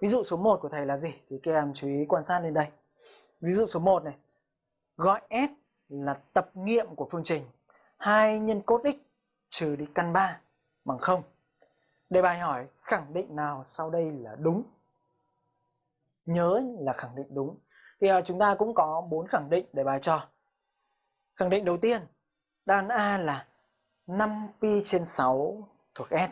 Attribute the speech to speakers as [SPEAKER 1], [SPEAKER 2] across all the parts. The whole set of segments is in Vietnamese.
[SPEAKER 1] Ví dụ số 1 của thầy là gì? Thì các em chú ý quan sát lên đây. Ví dụ số 1 này. Gọi S là tập nghiệm của phương trình 2 nhân cos x trừ đi căn 3 bằng 0. Đề bài hỏi khẳng định nào sau đây là đúng? Nhớ là khẳng định đúng. Thì à, chúng ta cũng có bốn khẳng định để bài cho. Khẳng định đầu tiên, đáp A là 5pi trên 6 thuộc S.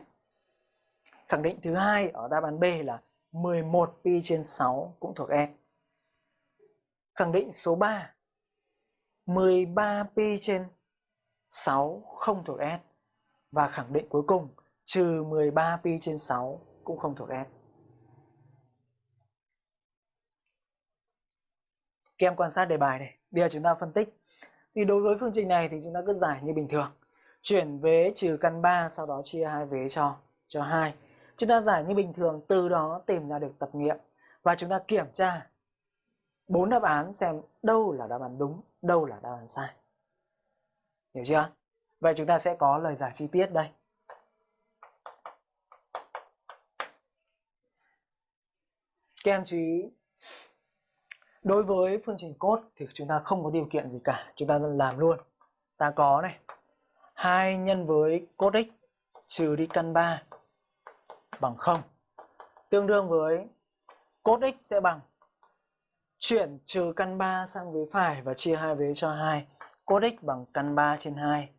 [SPEAKER 1] Khẳng định thứ hai ở đáp án B là 11pi trên 6 cũng thuộc E. Khẳng định số 3 13pi trên 6 không thuộc S. Và khẳng định cuối cùng, trừ 13pi trên 6 cũng không thuộc S. Các em quan sát đề bài này. Bây giờ chúng ta phân tích. Thì đối với phương trình này thì chúng ta cứ giải như bình thường. Chuyển vế trừ căn 3 sau đó chia hai vế cho cho 2. Chúng ta giải như bình thường từ đó tìm ra được tập nghiệm và chúng ta kiểm tra bốn đáp án xem đâu là đáp án đúng, đâu là đáp án sai. Hiểu chưa? Vậy chúng ta sẽ có lời giải chi tiết đây. Các em chú ý Đối với phương trình cốt thì chúng ta không có điều kiện gì cả, chúng ta làm luôn. Ta có này, 2 nhân với cốt x trừ đi căn 3 bằng 0. Tương đương với cos x sẽ bằng chuyển trừ căn 3 sang vế phải và chia hai vế cho 2. Cos x bằng căn 3 trên 2.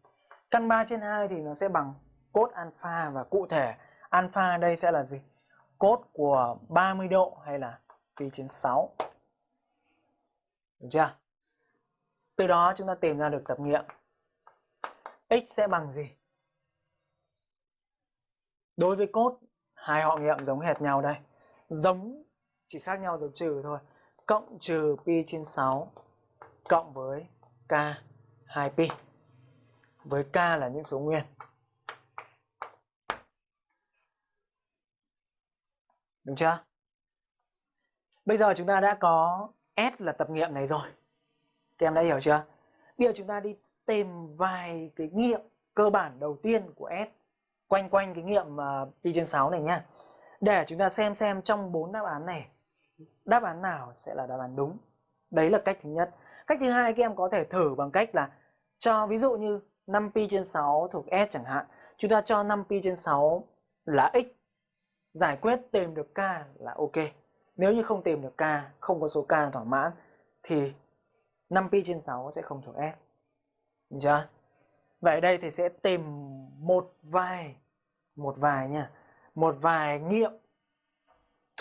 [SPEAKER 1] Căn 3 trên 2 thì nó sẽ bằng cos alpha và cụ thể alpha đây sẽ là gì? Cos của 30 độ hay là pi trên 6. Được chưa? Từ đó chúng ta tìm ra được tập nghiệm. X sẽ bằng gì? Đối với cos hai họ nghiệm giống hệt nhau đây. Giống, chỉ khác nhau dấu trừ thôi. Cộng trừ pi trên 6 cộng với k 2pi. Với k là những số nguyên. Đúng chưa? Bây giờ chúng ta đã có S là tập nghiệm này rồi. Các em đã hiểu chưa? Bây giờ chúng ta đi tìm vài cái nghiệm cơ bản đầu tiên của S quanh quanh cái nghiệm uh, pi trên 6 này nha Để chúng ta xem xem trong bốn đáp án này đáp án nào sẽ là đáp án đúng. Đấy là cách thứ nhất. Cách thứ hai các em có thể thử bằng cách là cho ví dụ như 5 pi trên 6 thuộc S chẳng hạn. Chúng ta cho 5 pi trên 6 là x. Giải quyết tìm được k là ok. Nếu như không tìm được k, không có số k thỏa mãn thì 5pi trên 6 sẽ không thuộc S. Được chưa? Vậy đây thì sẽ tìm một vài một vài nha, một vài nghiệm